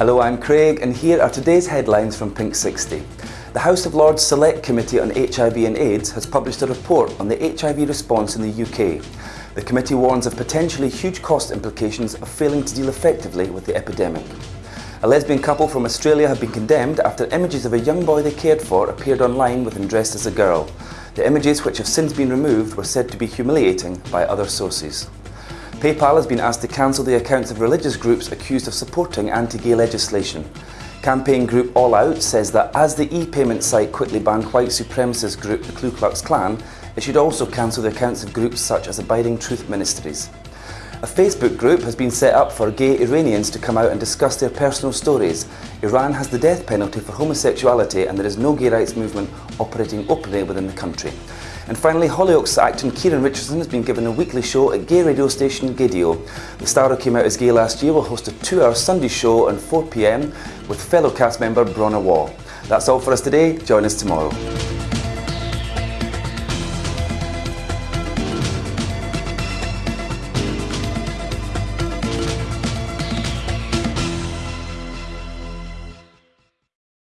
Hello, I'm Craig and here are today's headlines from Pink 60. The House of Lords Select Committee on HIV and AIDS has published a report on the HIV response in the UK. The committee warns of potentially huge cost implications of failing to deal effectively with the epidemic. A lesbian couple from Australia have been condemned after images of a young boy they cared for appeared online with him dressed as a girl. The images, which have since been removed, were said to be humiliating by other sources. PayPal has been asked to cancel the accounts of religious groups accused of supporting anti-gay legislation. Campaign group All Out says that as the e-payment site quickly banned white supremacist group the Ku Klux Klan, it should also cancel the accounts of groups such as Abiding Truth Ministries. A Facebook group has been set up for gay Iranians to come out and discuss their personal stories. Iran has the death penalty for homosexuality and there is no gay rights movement operating openly within the country. And finally, Hollyoaks actor Kieran Richardson has been given a weekly show at gay radio station Gaydio. The star who came out as gay last year will host a two-hour Sunday show on 4pm with fellow cast member Bronagh Waugh. That's all for us today. Join us tomorrow.